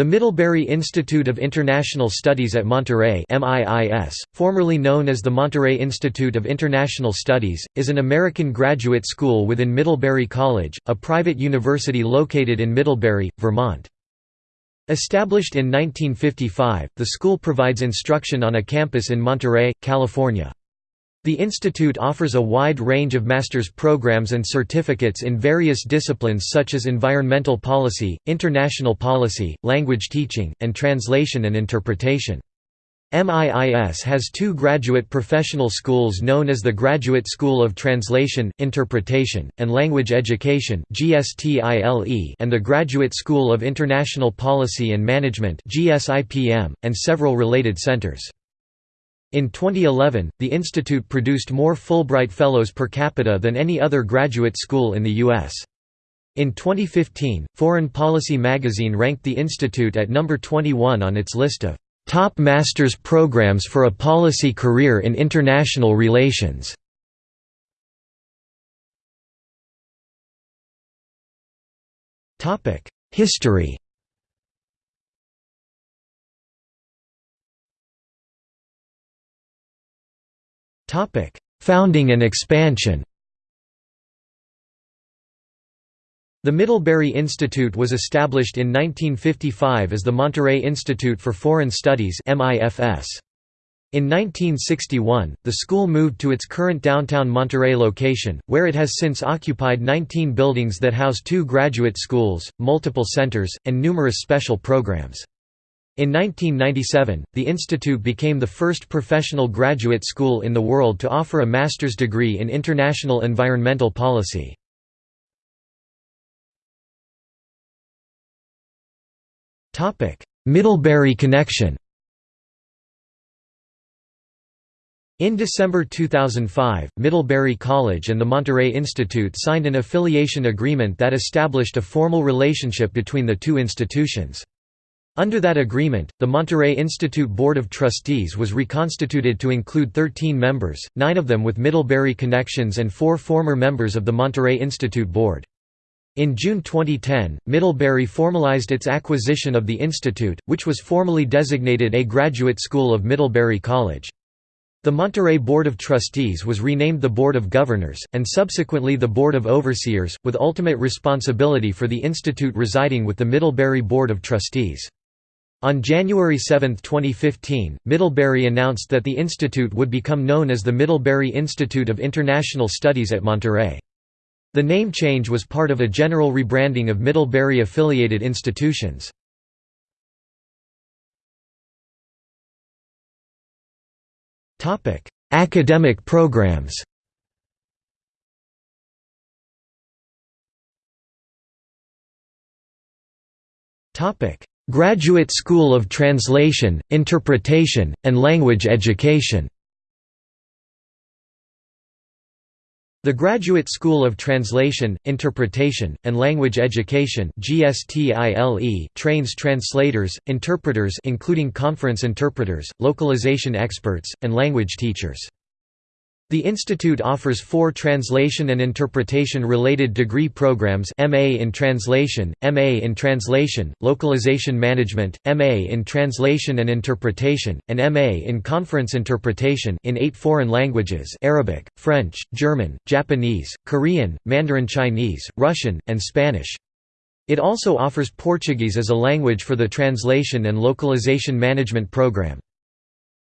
The Middlebury Institute of International Studies at Monterey MIIS, formerly known as the Monterey Institute of International Studies, is an American graduate school within Middlebury College, a private university located in Middlebury, Vermont. Established in 1955, the school provides instruction on a campus in Monterey, California. The institute offers a wide range of master's programs and certificates in various disciplines such as environmental policy, international policy, language teaching, and translation and interpretation. MIIS has two graduate professional schools known as the Graduate School of Translation, Interpretation, and Language Education and the Graduate School of International Policy and Management and several related centers. In 2011, the institute produced more Fulbright Fellows per capita than any other graduate school in the U.S. In 2015, Foreign Policy magazine ranked the institute at number 21 on its list of top master's programs for a policy career in international relations. History Founding and expansion The Middlebury Institute was established in 1955 as the Monterey Institute for Foreign Studies In 1961, the school moved to its current downtown Monterey location, where it has since occupied 19 buildings that house two graduate schools, multiple centers, and numerous special programs. In 1997, the institute became the first professional graduate school in the world to offer a master's degree in international environmental policy. Middlebury connection In December 2005, Middlebury College and the Monterey Institute signed an affiliation agreement that established a formal relationship between the two institutions. Under that agreement, the Monterey Institute Board of Trustees was reconstituted to include 13 members, nine of them with Middlebury connections and four former members of the Monterey Institute Board. In June 2010, Middlebury formalized its acquisition of the institute, which was formally designated a graduate school of Middlebury College. The Monterey Board of Trustees was renamed the Board of Governors, and subsequently the Board of Overseers, with ultimate responsibility for the institute residing with the Middlebury Board of Trustees. On January 7, 2015, Middlebury announced that the institute would become known as the Middlebury Institute of International Studies at Monterey. The name change was part of a general rebranding of Middlebury-affiliated institutions. Academic programs Topic: Graduate School of Translation, Interpretation, and Language Education The Graduate School of Translation, Interpretation, and Language Education trains translators, interpreters including conference interpreters, localization experts, and language teachers. The institute offers four translation and interpretation-related degree programs MA in Translation, MA in Translation, Localization Management, MA in Translation and Interpretation, and MA in Conference Interpretation in eight foreign languages Arabic, French, German, Japanese, Korean, Mandarin Chinese, Russian, and Spanish. It also offers Portuguese as a language for the Translation and Localization Management program.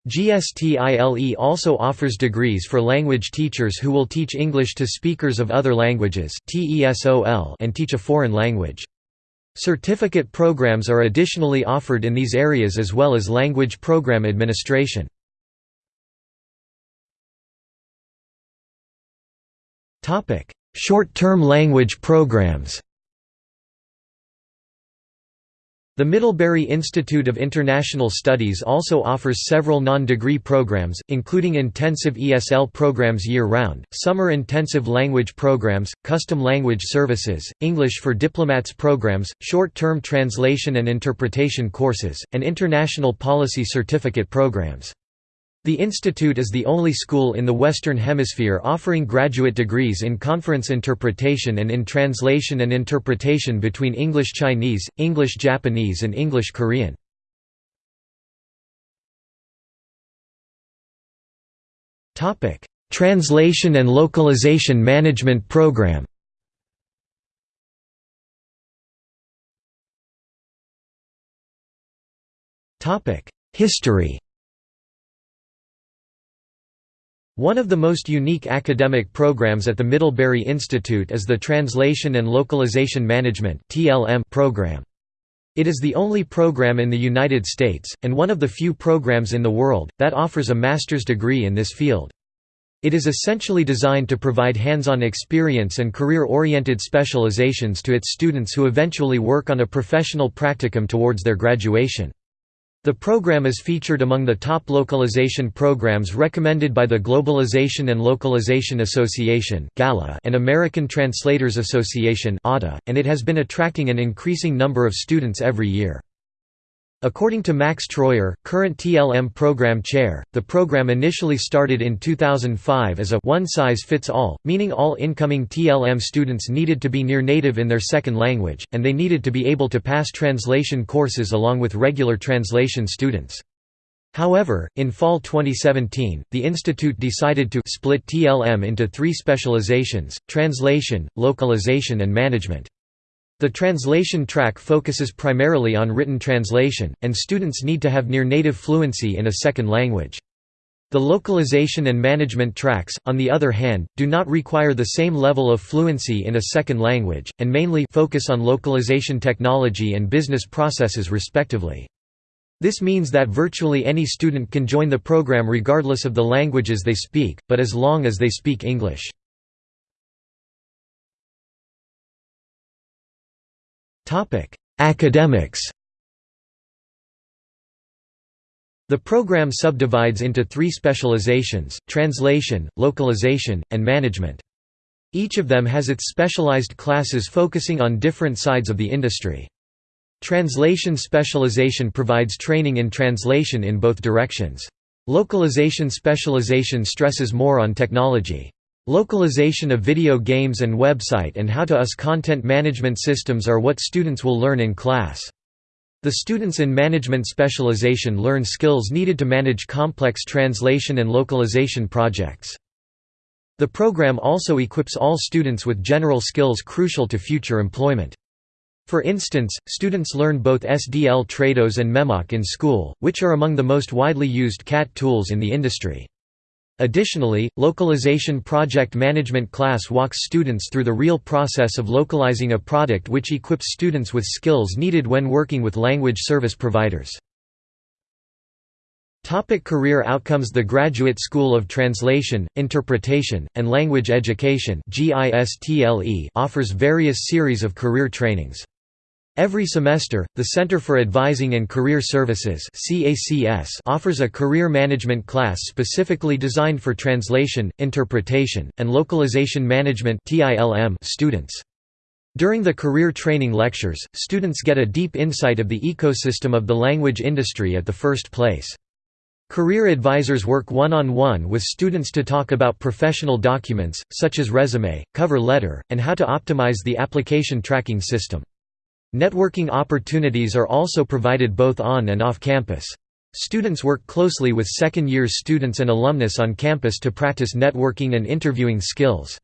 GSTILE also offers degrees for language teachers who will teach English to speakers of other languages and teach a foreign language. Certificate programs are additionally offered in these areas as well as language program administration. Short-term language programs The Middlebury Institute of International Studies also offers several non-degree programs, including intensive ESL programs year-round, summer intensive language programs, custom language services, English for diplomats programs, short-term translation and interpretation courses, and international policy certificate programs. The institute is the only school in the Western Hemisphere offering graduate degrees in conference interpretation and in translation and interpretation between English Chinese, English Japanese and English Korean. Translation and Localization Management Program History One of the most unique academic programs at the Middlebury Institute is the Translation and Localization Management program. It is the only program in the United States, and one of the few programs in the world, that offers a master's degree in this field. It is essentially designed to provide hands-on experience and career-oriented specializations to its students who eventually work on a professional practicum towards their graduation. The program is featured among the top localization programs recommended by the Globalization and Localization Association and American Translators Association and it has been attracting an increasing number of students every year. According to Max Troyer, current TLM program chair, the program initially started in 2005 as a one-size-fits-all, meaning all incoming TLM students needed to be near native in their second language, and they needed to be able to pass translation courses along with regular translation students. However, in fall 2017, the institute decided to split TLM into three specializations, translation, localization and management. The translation track focuses primarily on written translation, and students need to have near-native fluency in a second language. The localization and management tracks, on the other hand, do not require the same level of fluency in a second language, and mainly focus on localization technology and business processes respectively. This means that virtually any student can join the program regardless of the languages they speak, but as long as they speak English. Academics The program subdivides into three specializations, translation, localization, and management. Each of them has its specialized classes focusing on different sides of the industry. Translation specialization provides training in translation in both directions. Localization specialization stresses more on technology. Localization of video games and website and how to US content management systems are what students will learn in class. The students in management specialization learn skills needed to manage complex translation and localization projects. The program also equips all students with general skills crucial to future employment. For instance, students learn both SDL Trados and Memoq in school, which are among the most widely used CAT tools in the industry. Additionally, Localization Project Management class walks students through the real process of localizing a product which equips students with skills needed when working with language service providers. Topic career outcomes The Graduate School of Translation, Interpretation, and Language Education offers various series of career trainings. Every semester, the Center for Advising and Career Services offers a career management class specifically designed for translation, interpretation, and localization management students. During the career training lectures, students get a deep insight of the ecosystem of the language industry at the first place. Career advisors work one-on-one -on -one with students to talk about professional documents, such as resume, cover letter, and how to optimize the application tracking system. Networking opportunities are also provided both on and off campus. Students work closely with second-year students and alumnus on campus to practice networking and interviewing skills.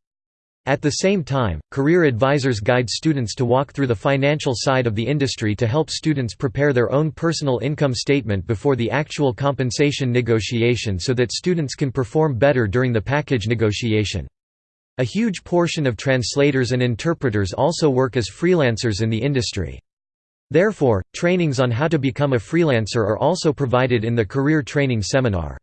At the same time, career advisors guide students to walk through the financial side of the industry to help students prepare their own personal income statement before the actual compensation negotiation so that students can perform better during the package negotiation. A huge portion of translators and interpreters also work as freelancers in the industry. Therefore, trainings on how to become a freelancer are also provided in the Career Training Seminar.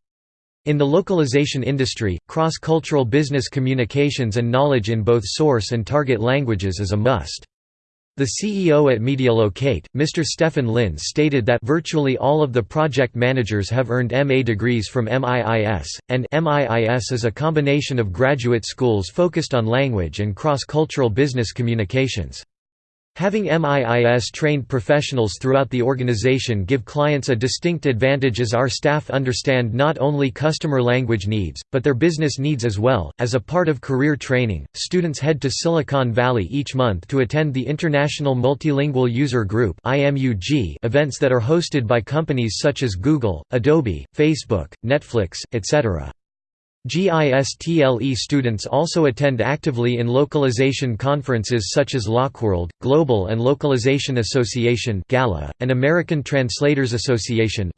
In the localization industry, cross-cultural business communications and knowledge in both source and target languages is a must. The CEO at Medialocate, Mr. Stefan Lins stated that virtually all of the project managers have earned MA degrees from MIIS, and MIIS is a combination of graduate schools focused on language and cross-cultural business communications. Having MIIS-trained professionals throughout the organization give clients a distinct advantage as our staff understand not only customer language needs, but their business needs as well. As a part of career training, students head to Silicon Valley each month to attend the International Multilingual User Group events that are hosted by companies such as Google, Adobe, Facebook, Netflix, etc. GISTLE students also attend actively in localization conferences such as LocWorld, Global and Localization Association and American Translators Association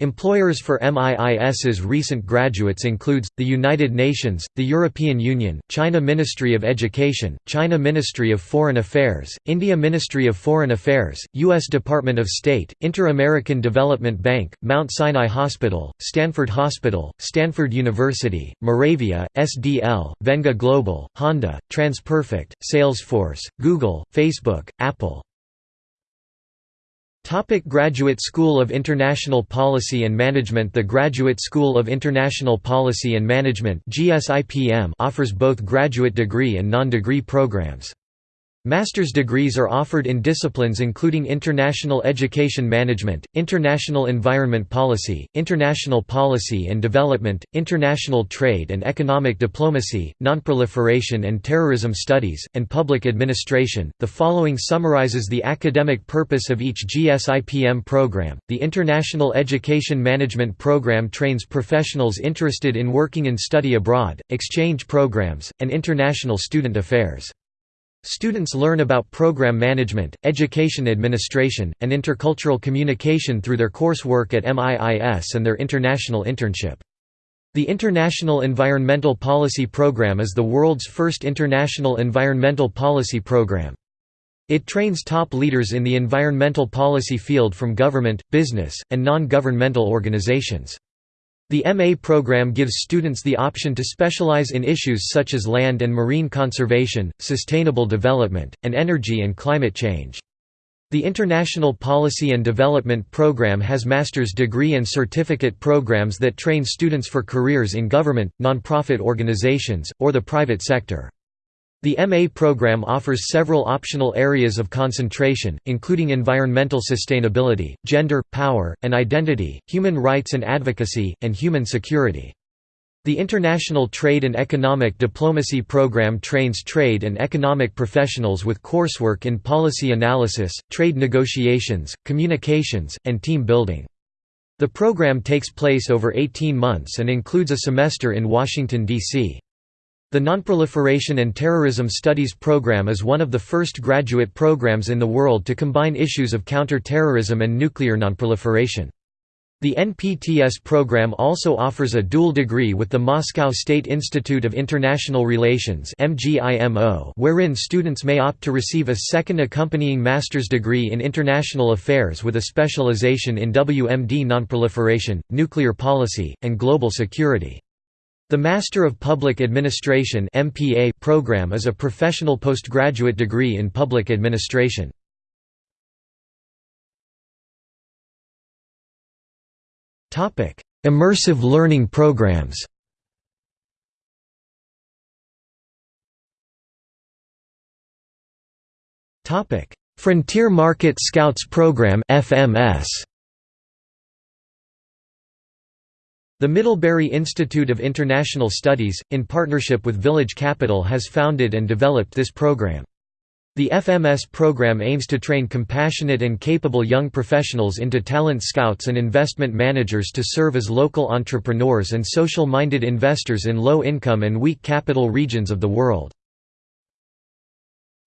Employers for MIIS's recent graduates includes, the United Nations, the European Union, China Ministry of Education, China Ministry of Foreign Affairs, India Ministry of Foreign Affairs, U.S. Department of State, Inter-American Development Bank, Mount Sinai Hospital, Stanford Hospital, Stanford University, Moravia, SDL, Venga Global, Honda, TransPerfect, Salesforce, Google, Facebook, Apple, Topic Graduate School of International Policy and Management The Graduate School of International Policy and Management offers both graduate degree and non-degree programs. Master's degrees are offered in disciplines including International Education Management, International Environment Policy, International Policy and Development, International Trade and Economic Diplomacy, Nonproliferation and Terrorism Studies, and Public Administration. The following summarizes the academic purpose of each GSIPM program. The International Education Management Program trains professionals interested in working in study abroad, exchange programs, and international student affairs. Students learn about program management, education administration, and intercultural communication through their coursework at MIIS and their international internship. The International Environmental Policy Program is the world's first international environmental policy program. It trains top leaders in the environmental policy field from government, business, and non-governmental organizations. The MA program gives students the option to specialize in issues such as land and marine conservation, sustainable development, and energy and climate change. The International Policy and Development Program has master's degree and certificate programs that train students for careers in government, nonprofit organizations, or the private sector. The MA program offers several optional areas of concentration, including environmental sustainability, gender, power, and identity, human rights and advocacy, and human security. The International Trade and Economic Diplomacy Program trains trade and economic professionals with coursework in policy analysis, trade negotiations, communications, and team building. The program takes place over 18 months and includes a semester in Washington, D.C. The Nonproliferation and Terrorism Studies program is one of the first graduate programs in the world to combine issues of counter-terrorism and nuclear nonproliferation. The NPTS program also offers a dual degree with the Moscow State Institute of International Relations wherein students may opt to receive a second accompanying master's degree in international affairs with a specialization in WMD nonproliferation, nuclear policy, and global security. The Master of Public Administration (MPA) program is a professional postgraduate degree in public administration. Topic: Immersive learning programs. Topic: Frontier Market Scouts Program (FMS). The Middlebury Institute of International Studies, in partnership with Village Capital has founded and developed this program. The FMS program aims to train compassionate and capable young professionals into talent scouts and investment managers to serve as local entrepreneurs and social-minded investors in low-income and weak capital regions of the world.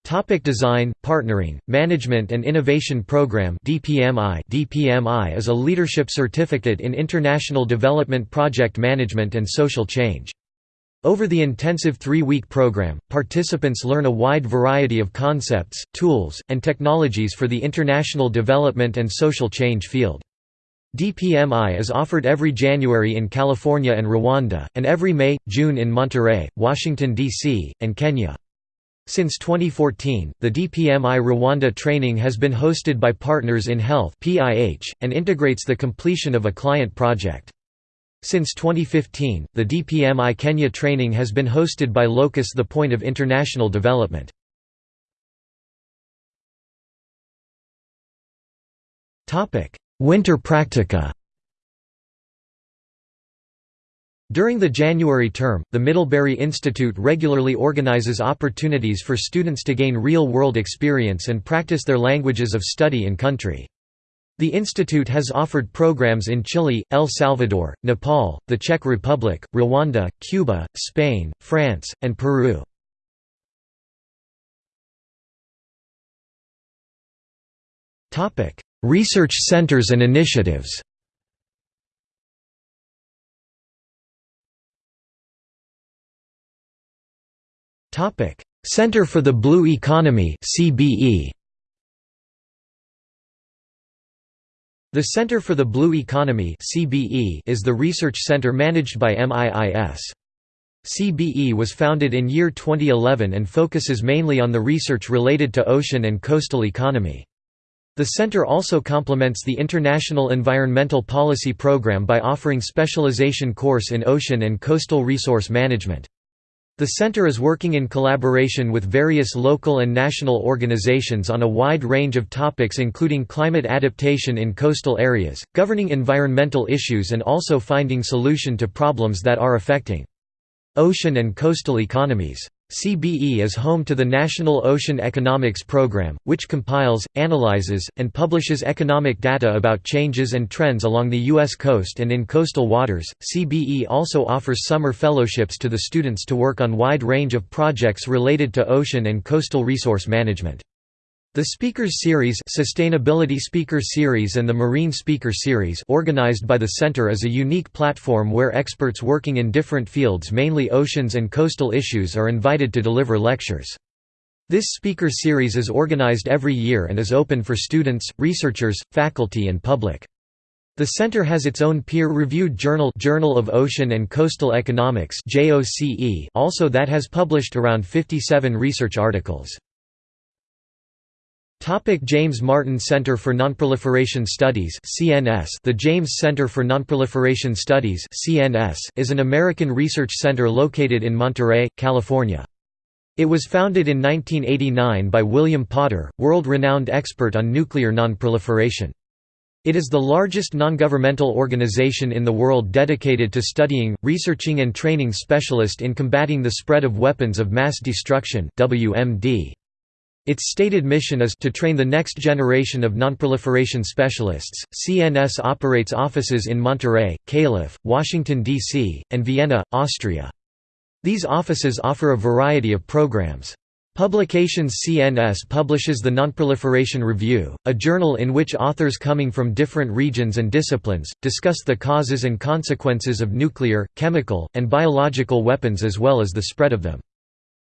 Topic design, Partnering, Management and Innovation Program DPMI DPMI is a leadership certificate in international development project management and social change. Over the intensive three-week program, participants learn a wide variety of concepts, tools, and technologies for the international development and social change field. DPMI is offered every January in California and Rwanda, and every May, June in Monterey, Washington, D.C., and Kenya. Since 2014, the DPMI Rwanda training has been hosted by Partners in Health and integrates the completion of a client project. Since 2015, the DPMI Kenya training has been hosted by Locus the Point of International Development. Winter Practica During the January term, the Middlebury Institute regularly organizes opportunities for students to gain real-world experience and practice their languages of study in country. The institute has offered programs in Chile, El Salvador, Nepal, the Czech Republic, Rwanda, Cuba, Spain, France, and Peru. Research centers and initiatives Center for the Blue Economy CBE The Center for the Blue Economy CBE is the research center managed by MIIS. CBE was founded in year 2011 and focuses mainly on the research related to ocean and coastal economy. The center also complements the International Environmental Policy Program by offering specialization course in ocean and coastal resource management. The center is working in collaboration with various local and national organizations on a wide range of topics including climate adaptation in coastal areas, governing environmental issues and also finding solution to problems that are affecting ocean and coastal economies. CBE is home to the National Ocean Economics Program, which compiles, analyzes, and publishes economic data about changes and trends along the U.S. coast and in coastal waters. CBE also offers summer fellowships to the students to work on wide range of projects related to ocean and coastal resource management. The Speakers Series Sustainability Speaker Series and the Marine Speaker Series organized by the Center is a unique platform where experts working in different fields mainly oceans and coastal issues are invited to deliver lectures. This speaker series is organized every year and is open for students, researchers, faculty and public. The center has its own peer-reviewed journal Journal of Ocean and Coastal Economics also that has published around 57 research articles. Topic James Martin Center for Nonproliferation Studies CNS The James Center for Nonproliferation Studies CNS is an American research center located in Monterey, California. It was founded in 1989 by William Potter, world-renowned expert on nuclear nonproliferation. It is the largest non-governmental organization in the world dedicated to studying, researching and training specialists in combating the spread of weapons of mass destruction WMD. Its stated mission is to train the next generation of nonproliferation specialists. CNS operates offices in Monterey, Calif., Washington, D.C., and Vienna, Austria. These offices offer a variety of programs. Publications CNS publishes the Nonproliferation Review, a journal in which authors coming from different regions and disciplines, discuss the causes and consequences of nuclear, chemical, and biological weapons as well as the spread of them.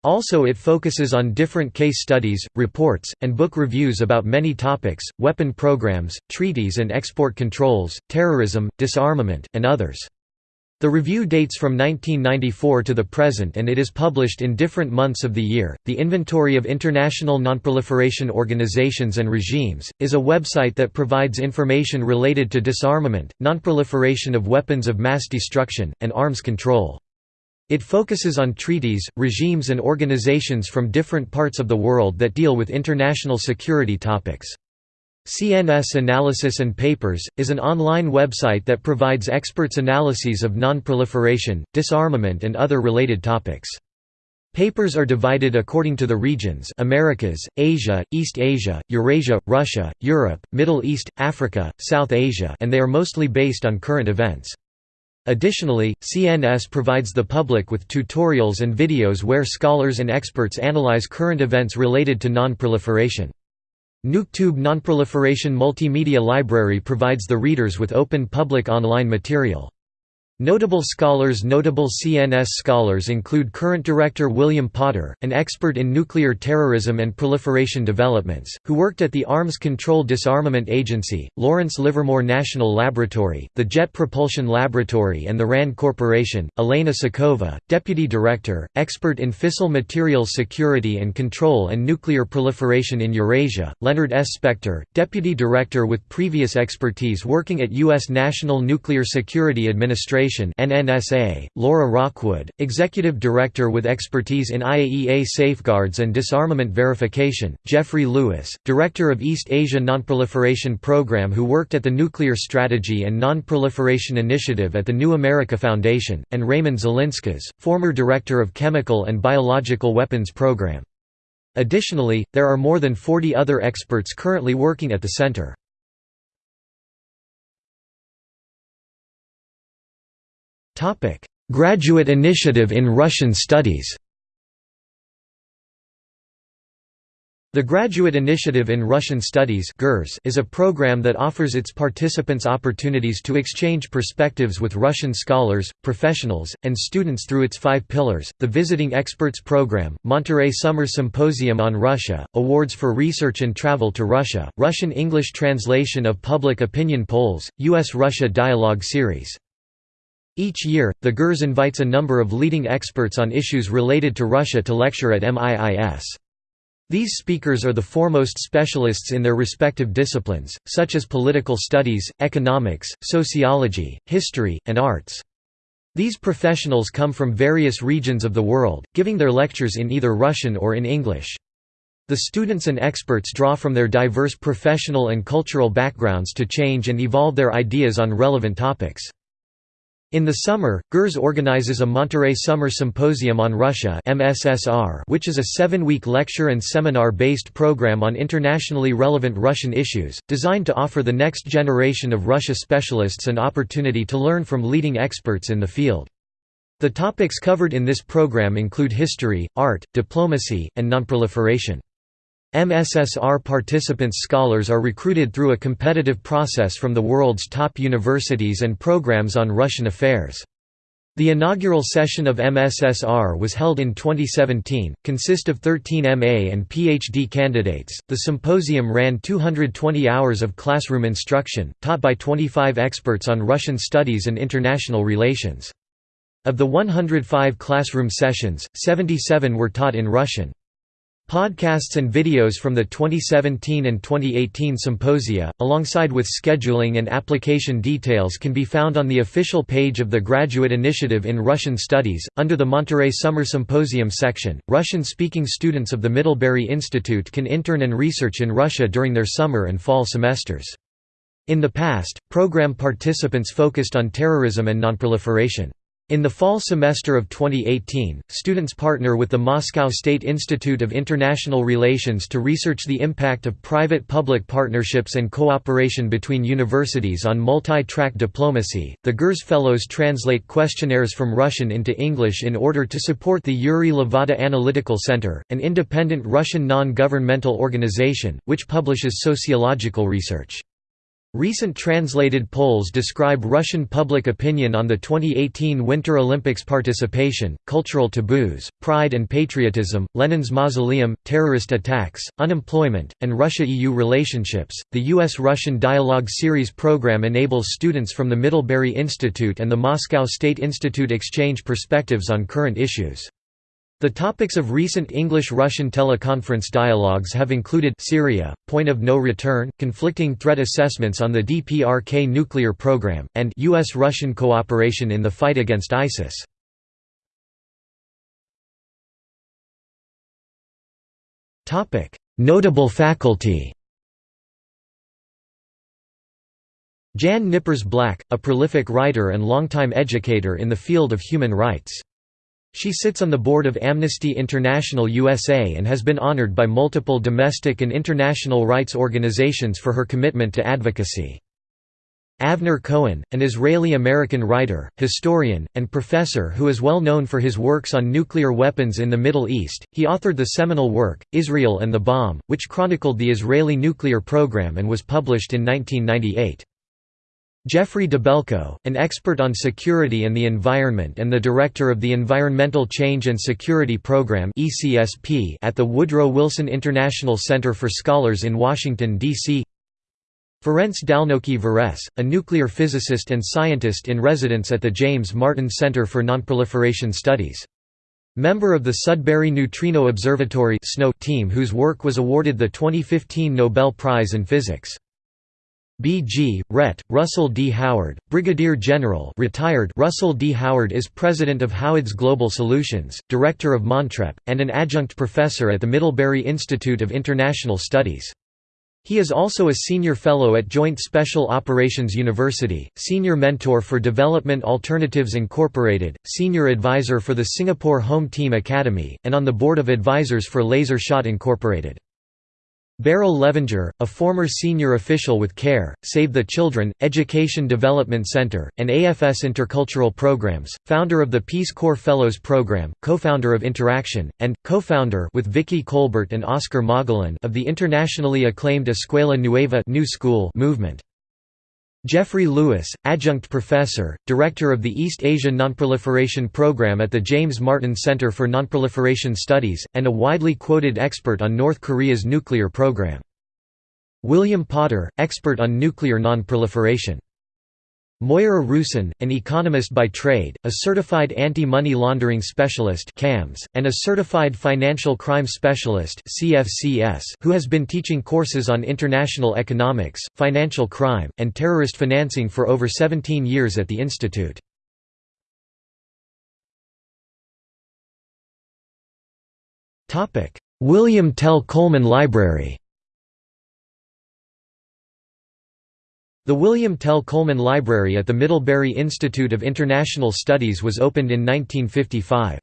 Also it focuses on different case studies, reports, and book reviews about many topics, weapon programs, treaties and export controls, terrorism, disarmament, and others. The review dates from 1994 to the present and it is published in different months of the year. The Inventory of International Nonproliferation Organizations and Regimes is a website that provides information related to disarmament, nonproliferation of weapons of mass destruction, and arms control. It focuses on treaties, regimes and organizations from different parts of the world that deal with international security topics. CNS Analysis and Papers, is an online website that provides experts' analyses of non-proliferation, disarmament and other related topics. Papers are divided according to the regions Americas, Asia, East Asia, Eurasia, Russia, Europe, Middle East, Africa, South Asia and they are mostly based on current events. Additionally, CNS provides the public with tutorials and videos where scholars and experts analyze current events related to non-proliferation. NucTube Nonproliferation Multimedia Library provides the readers with open public online material. Notable scholars Notable CNS scholars include current director William Potter, an expert in nuclear terrorism and proliferation developments, who worked at the Arms Control Disarmament Agency, Lawrence Livermore National Laboratory, the Jet Propulsion Laboratory and the RAND Corporation, Elena Sokova, deputy director, expert in fissile materials security and control and nuclear proliferation in Eurasia, Leonard S. Spector, deputy director with previous expertise working at U.S. National Nuclear Security Administration Foundation NNSA, Laura Rockwood, Executive Director with expertise in IAEA safeguards and disarmament verification, Jeffrey Lewis, Director of East Asia Nonproliferation Program who worked at the Nuclear Strategy and Non-Proliferation Initiative at the New America Foundation, and Raymond Zilinskas, former Director of Chemical and Biological Weapons Program. Additionally, there are more than 40 other experts currently working at the center. Graduate Initiative in Russian Studies The Graduate Initiative in Russian Studies is a program that offers its participants opportunities to exchange perspectives with Russian scholars, professionals, and students through its five pillars, the Visiting Experts Program, Monterey Summer Symposium on Russia, Awards for Research and Travel to Russia, Russian-English translation of public opinion polls, U.S.-Russia Dialogue Series. Each year, the GIRS invites a number of leading experts on issues related to Russia to lecture at MIIS. These speakers are the foremost specialists in their respective disciplines, such as political studies, economics, sociology, history, and arts. These professionals come from various regions of the world, giving their lectures in either Russian or in English. The students and experts draw from their diverse professional and cultural backgrounds to change and evolve their ideas on relevant topics. In the summer, GIRS organizes a Monterey Summer Symposium on Russia which is a seven-week lecture and seminar-based program on internationally relevant Russian issues, designed to offer the next generation of Russia specialists an opportunity to learn from leading experts in the field. The topics covered in this program include history, art, diplomacy, and nonproliferation. MSSR participants scholars are recruited through a competitive process from the world's top universities and programs on Russian affairs. The inaugural session of MSSR was held in 2017, consist of 13 MA and PhD candidates. The symposium ran 220 hours of classroom instruction, taught by 25 experts on Russian studies and international relations. Of the 105 classroom sessions, 77 were taught in Russian. Podcasts and videos from the 2017 and 2018 symposia, alongside with scheduling and application details can be found on the official page of the Graduate Initiative in Russian Studies. Under the Monterey Summer Symposium section, Russian-speaking students of the Middlebury Institute can intern and research in Russia during their summer and fall semesters. In the past, program participants focused on terrorism and nonproliferation. In the fall semester of 2018, students partner with the Moscow State Institute of International Relations to research the impact of private-public partnerships and cooperation between universities on multi-track diplomacy. The GIRS Fellows translate questionnaires from Russian into English in order to support the Yuri Levada Analytical Center, an independent Russian non-governmental organization, which publishes sociological research. Recent translated polls describe Russian public opinion on the 2018 Winter Olympics participation, cultural taboos, pride and patriotism, Lenin's mausoleum, terrorist attacks, unemployment, and Russia-EU relationships. The U.S.-Russian Dialogue Series program enables students from the Middlebury Institute and the Moscow State Institute exchange perspectives on current issues. The topics of recent English-Russian teleconference dialogues have included Syria, point of no return, conflicting threat assessments on the DPRK nuclear program, and U.S.-Russian cooperation in the fight against ISIS. Notable faculty Jan Knippers Black, a prolific writer and longtime educator in the field of human rights. She sits on the board of Amnesty International USA and has been honored by multiple domestic and international rights organizations for her commitment to advocacy. Avner Cohen, an Israeli-American writer, historian, and professor who is well known for his works on nuclear weapons in the Middle East, he authored the seminal work, Israel and the Bomb, which chronicled the Israeli nuclear program and was published in 1998. Geoffrey Dabelko, an expert on security and the environment and the director of the Environmental Change and Security Program at the Woodrow Wilson International Center for Scholars in Washington, D.C. Ferenc Dalnoki Veres, a nuclear physicist and scientist in residence at the James Martin Center for Nonproliferation Studies. Member of the Sudbury Neutrino Observatory team whose work was awarded the 2015 Nobel Prize in Physics. B.G., Ret. Russell D. Howard, Brigadier General retired Russell D. Howard is President of Howard's Global Solutions, Director of Montrep, and an adjunct professor at the Middlebury Institute of International Studies. He is also a Senior Fellow at Joint Special Operations University, Senior Mentor for Development Alternatives Incorporated, Senior Advisor for the Singapore Home Team Academy, and on the Board of Advisors for Laser Shot Incorporated. Beryl Levinger, a former senior official with CARE, Save the Children, Education Development Center, and AFS Intercultural Programs, founder of the Peace Corps Fellows Program, co-founder of Interaction, and, co-founder with Vicky Colbert and Oscar Mogollon of the internationally acclaimed Escuela Nueva New School movement. Jeffrey Lewis, adjunct professor, director of the East Asia Nonproliferation Program at the James Martin Center for Nonproliferation Studies, and a widely quoted expert on North Korea's nuclear program. William Potter, expert on nuclear nonproliferation. Moyara Ruehsen, an economist by trade, a certified anti-money laundering specialist (CAMS), and a certified financial crime specialist (CFCS), who has been teaching courses on international economics, financial crime, and terrorist financing for over 17 years at the institute. William Tell Coleman Library. The William Tell Coleman Library at the Middlebury Institute of International Studies was opened in 1955.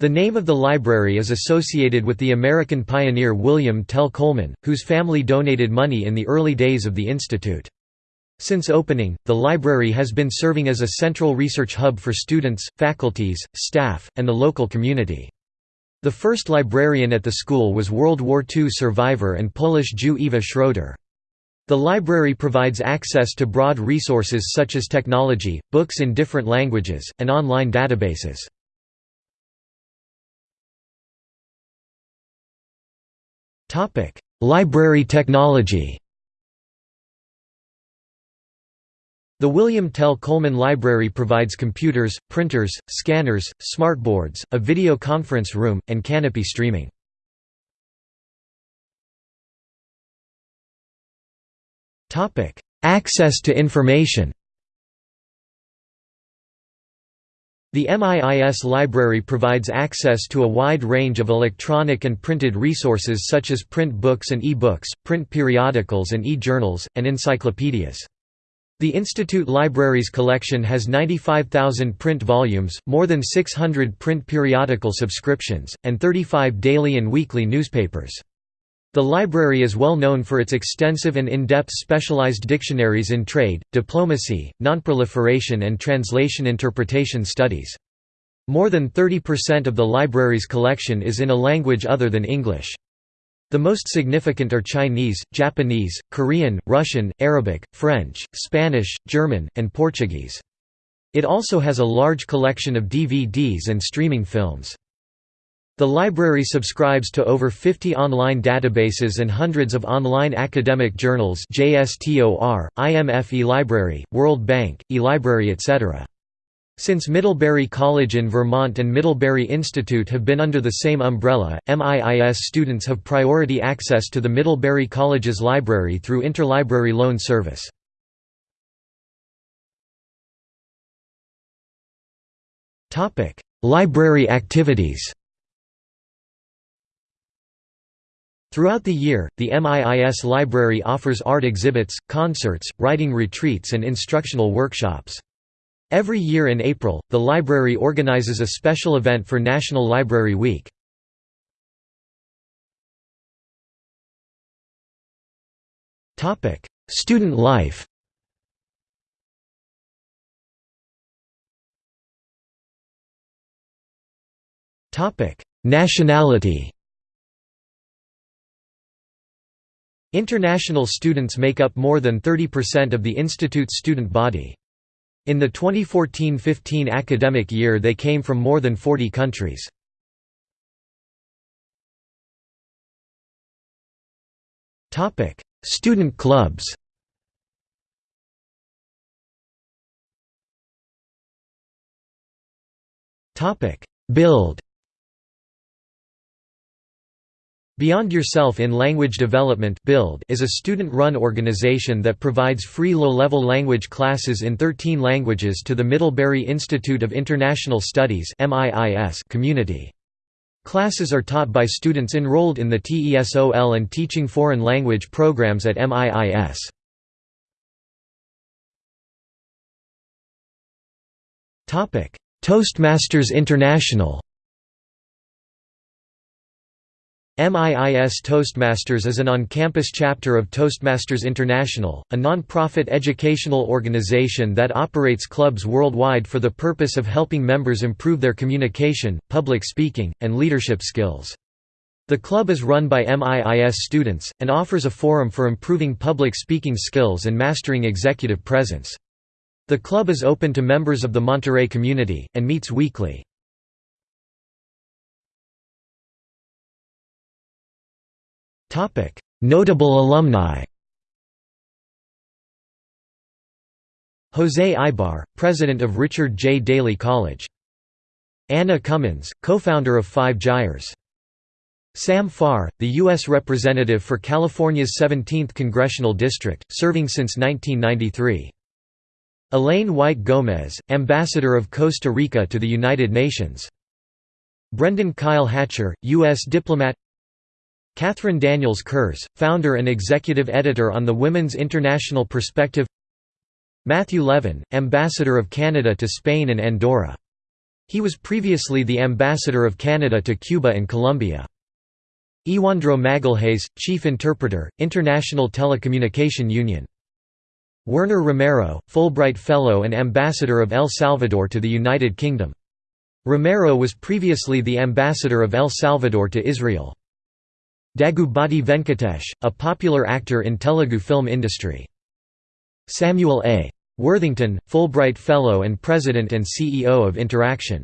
The name of the library is associated with the American pioneer William Tell Coleman, whose family donated money in the early days of the institute. Since opening, the library has been serving as a central research hub for students, faculties, staff, and the local community. The first librarian at the school was World War II survivor and Polish Jew Eva Schroeder. The library provides access to broad resources such as technology, books in different languages, and online databases. library technology The William Tell Coleman Library provides computers, printers, scanners, smartboards, a video conference room, and Kanopy streaming. Access to information The MIIS library provides access to a wide range of electronic and printed resources such as print books and e-books, print periodicals and e-journals, and encyclopedias. The Institute Libraries collection has 95,000 print volumes, more than 600 print periodical subscriptions, and 35 daily and weekly newspapers. The library is well known for its extensive and in-depth specialized dictionaries in trade, diplomacy, nonproliferation and translation interpretation studies. More than 30% of the library's collection is in a language other than English. The most significant are Chinese, Japanese, Korean, Russian, Arabic, French, Spanish, German, and Portuguese. It also has a large collection of DVDs and streaming films. The library subscribes to over 50 online databases and hundreds of online academic journals JSTOR, IMF eLibrary, World Bank, eLibrary etc. Since Middlebury College in Vermont and Middlebury Institute have been under the same umbrella, MIIS students have priority access to the Middlebury College's library through interlibrary loan service. Library activities Throughout the year, the MIIS library offers art exhibits, concerts, writing retreats and instructional workshops. Every year in April, the library organizes a special event for National Library Week. Student life Nationality International students make up more than 30% of the institute's student body. In the 2014–15 academic year they came from more than 40 countries. Student clubs Build Beyond Yourself in Language Development Build is a student-run organization that provides free low-level language classes in 13 languages to the Middlebury Institute of International Studies community. Classes are taught by students enrolled in the TESOL and Teaching Foreign Language programs at MIIS. Toastmasters International MIIS Toastmasters is an on-campus chapter of Toastmasters International, a non-profit educational organization that operates clubs worldwide for the purpose of helping members improve their communication, public speaking, and leadership skills. The club is run by MIIS students, and offers a forum for improving public speaking skills and mastering executive presence. The club is open to members of the Monterey community, and meets weekly. Notable alumni Jose Ibar, president of Richard J. Daley College. Anna Cummins, co-founder of Five Gyres. Sam Farr, the U.S. Representative for California's 17th Congressional District, serving since 1993. Elayne Whyte Gomez, Ambassador of Costa Rica to the United Nations. Brendan Kyle Hatcher, U.S. diplomat Catherine Daniels Kurz, founder and executive editor on the Women's International Perspective Matthew Levin, Ambassador of Canada to Spain and Andorra. He was previously the Ambassador of Canada to Cuba and Colombia. Iwandro Magalhaes, Chief Interpreter, International Telecommunication Union. Werner Romero, Fulbright Fellow and Ambassador of El Salvador to the United Kingdom. Romero was previously the Ambassador of El Salvador to Israel. Daggubati Venkatesh, a popular actor in Telugu film industry. Samuel A. Worthington, Fulbright Fellow and President and CEO of Interaction